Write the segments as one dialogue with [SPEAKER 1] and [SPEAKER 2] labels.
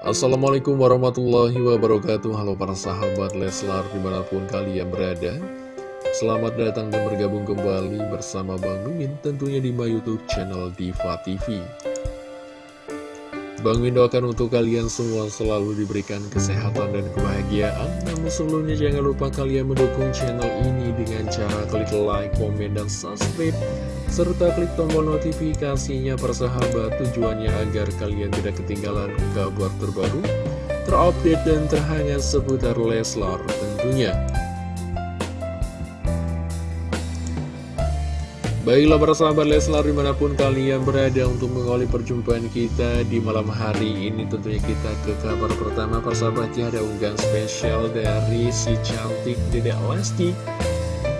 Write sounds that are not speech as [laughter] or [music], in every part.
[SPEAKER 1] Assalamualaikum warahmatullahi wabarakatuh. Halo para sahabat Leslar di mana pun kalian berada. Selamat datang dan bergabung kembali bersama Bang Mimin tentunya di my youtube channel Diva TV Bang Min doakan untuk kalian semua selalu diberikan kesehatan dan kebahagiaan. Namun sebelumnya jangan lupa kalian mendukung channel ini dengan cara klik like, komen, dan subscribe Serta klik tombol notifikasinya persahabat tujuannya agar kalian tidak ketinggalan kabar terbaru Terupdate dan terhangat seputar Leslar tentunya. Baiklah para sahabat Leslar di mana pun kalian berada untuk mengawali perjumpaan kita di malam hari ini Tentunya kita ke kabar pertama para sahabat ada unggahan spesial dari si cantik Dedek Lesti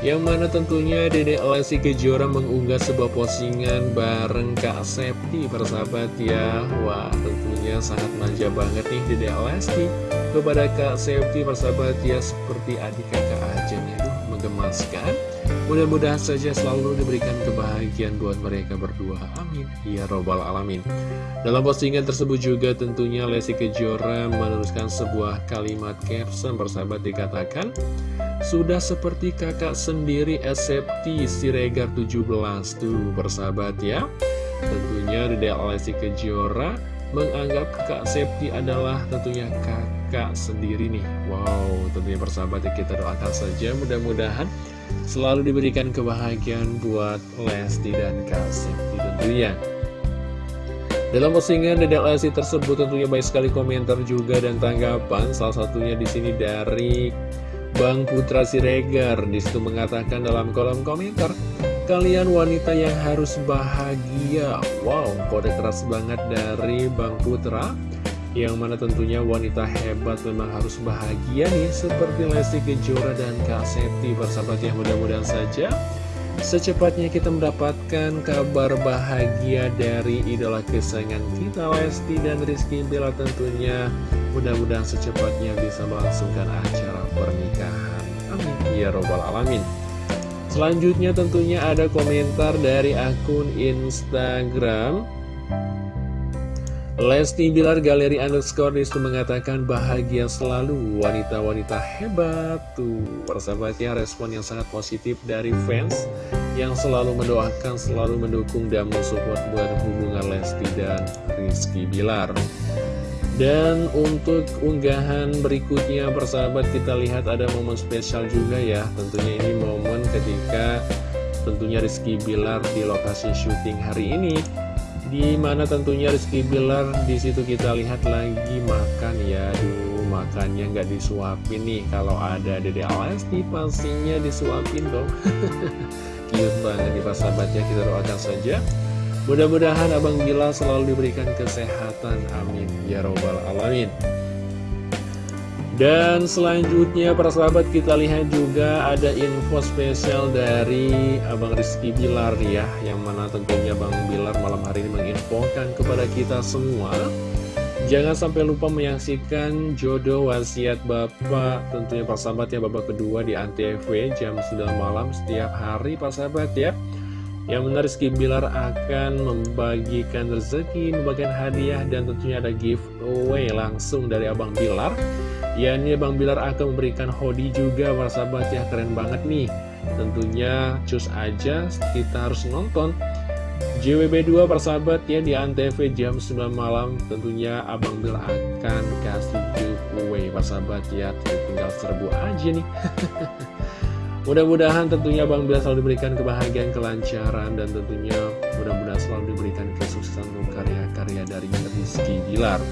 [SPEAKER 1] Yang mana tentunya Dedek Lesti Kejora mengunggah sebuah postingan bareng Kak Septi para sahabat ya Wah tentunya sangat manja banget nih Dedek Lesti kepada Kak Septi para sahabat ya seperti adik kakak aja nih Aduh menggemaskan Mudah-mudahan saja selalu diberikan kebahagiaan buat mereka berdua. Amin. Ya Robbal Alamin. Dalam postingan tersebut juga tentunya Lesti Kejora menuliskan sebuah kalimat caption bersahabat dikatakan Sudah seperti kakak sendiri SFT Siregar 17 tuh bersahabat ya Tentunya Dede Lesti Kejora menganggap Kak Septi adalah tentunya kakak sendiri nih Wow tentunya persahabat ya kita doakan saja mudah-mudahan selalu diberikan kebahagiaan buat Lesti dan Kasih tentunya. Dalam postingan Dedek Lesti tersebut tentunya baik sekali komentar juga dan tanggapan. Salah satunya di sini dari Bang Putra Siregar. Di situ mengatakan dalam kolom komentar, kalian wanita yang harus bahagia. Wow, kode keras banget dari Bang Putra. Yang mana tentunya wanita hebat memang harus bahagia nih Seperti Lesti Kejora dan Kak Seti Persahabat yang mudah-mudahan saja Secepatnya kita mendapatkan kabar bahagia dari idola kesayangan kita Lesti dan Rizky Bila tentunya mudah-mudahan secepatnya bisa melangsungkan acara pernikahan. Amin. Ya Robbal Alamin. Selanjutnya tentunya ada komentar dari akun Instagram. Lesti Bilar Galeri Underscore di situ mengatakan bahagia selalu wanita-wanita hebat. Tuh persahabatnya respon yang sangat positif dari fans yang selalu mendoakan selalu mendukung dan mensupport buat hubungan Lesti dan Rizky Bilar dan untuk unggahan berikutnya persahabat kita lihat ada momen spesial juga ya. Tentunya ini momen ketika tentunya Rizky Bilar di lokasi syuting hari ini di mana tentunya Rizky Bilar di situ kita lihat lagi makan ya. Duh makannya nggak disuapin nih. Kalau ada Dede Alesti pastinya disuapin dong. [laughs] Cute banget nih sahabatnya kita doakan saja Mudah-mudahan Abang Bila selalu diberikan kesehatan Amin. Ya Robbal Alamin. Dan selanjutnya para sahabat kita lihat juga ada info spesial dari Abang Rizky Bilar ya Yang mana tentunya Bang Bilar malam hari ini menginfokan kepada kita semua. Jangan sampai lupa menyaksikan jodoh wasiat Bapak. Tentunya para sahabat ya babak kedua di Antv jam 9 malam setiap hari para sahabat ya yang benar Rizky Bilar akan membagikan rezeki, membagikan hadiah, dan tentunya ada giveaway langsung dari Abang Bilar. Ya ini Bang Bilar akan memberikan hoodie juga sahabat. Ya keren banget nih. Tentunya cus aja kita harus nonton JWB2 persahabat ya di Antv jam 9 malam. Tentunya Abang Bilar akan kasih giveaway persahabat ya tinggal serbu aja nih [laughs] Mudah-mudahan tentunya Bang Bilar selalu diberikan kebahagiaan, kelancaran dan tentunya mudah-mudahan selalu diberikan kesuksesan untuk karya-karya dari Rizky Bilar.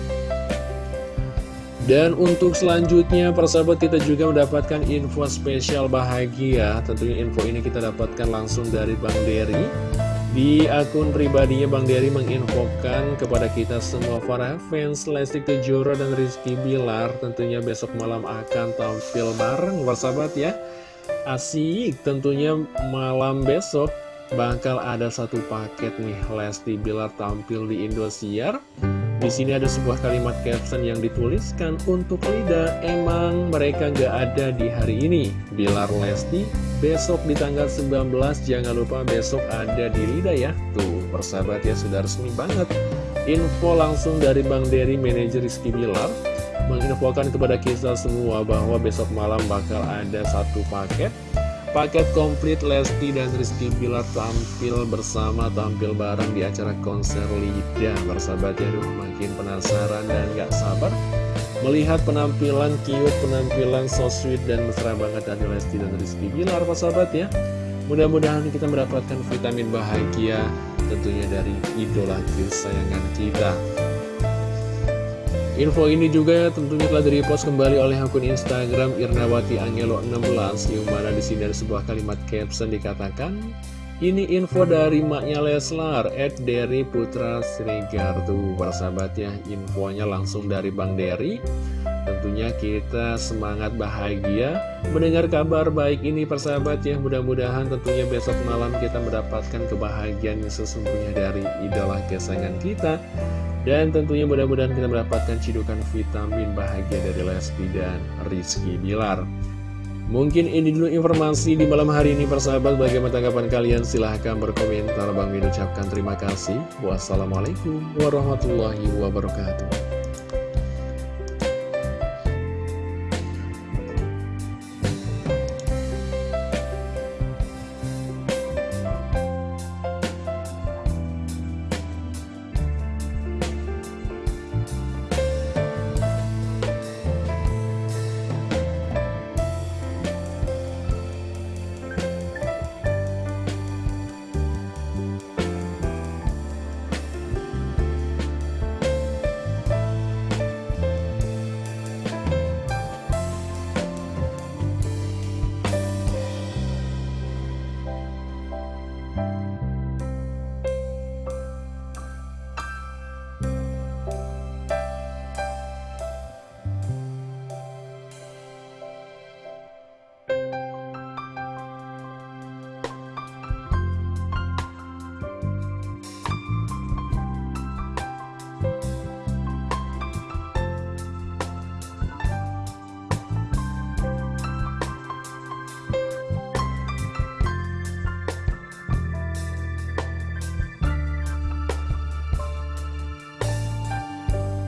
[SPEAKER 1] Dan untuk selanjutnya persahabat kita juga mendapatkan info spesial bahagia. Tentunya info ini kita dapatkan langsung dari Bang Dery. Di akun pribadinya Bang Dery menginfokan kepada kita semua para fans Lesti Kejora dan Rizky Bilar. Tentunya besok malam akan tampil bareng persahabat ya Asik tentunya malam besok bakal ada satu paket nih Lesti Bilar tampil di Indosiar Di sini ada sebuah kalimat caption yang dituliskan untuk Lida, emang mereka gak ada di hari ini. Bilar Lesti, besok di tanggal 19, jangan lupa besok ada di Lida ya. Tuh, persahabat ya, sudah resmi banget. Info langsung dari Bang Dery, manajer Rizky Bilar, menginfokan kepada kita semua bahwa besok malam bakal ada satu paket. Paket komplit Lesti dan Rizky Bilar tampil bersama, tampil bareng di acara konser Lida. Bersahabat ya, aduh makin penasaran dan gak sabar Melihat penampilan cute, penampilan so sweet dan mesra banget dari Lesti dan Rizky Bilar persahabat ya. Mudah-mudahan kita mendapatkan vitamin bahagia tentunya dari idola kesayangan kita Info ini juga tentunya telah direpost kembali oleh akun Instagram Irnawati Angelo 16 yang mana di sini ada sebuah kalimat caption dikatakan ini info dari maknya Leslar, Ed Derry Putra Srigar Tuh, persahabat ya, infonya langsung dari Bang Derry. Tentunya kita semangat bahagia mendengar kabar baik ini persahabat ya. Mudah-mudahan tentunya besok malam kita mendapatkan kebahagiaan yang sesungguhnya dari idola kesayangan kita. Dan tentunya mudah-mudahan kita mendapatkan cidukan vitamin bahagia dari Lesti dan Rizky Bilar. Mungkin ini dulu informasi di malam hari ini persahabat Bagaimana tanggapan kalian? Silahkan berkomentar Bang Min ucapkan terima kasih Wassalamualaikum warahmatullahi wabarakatuh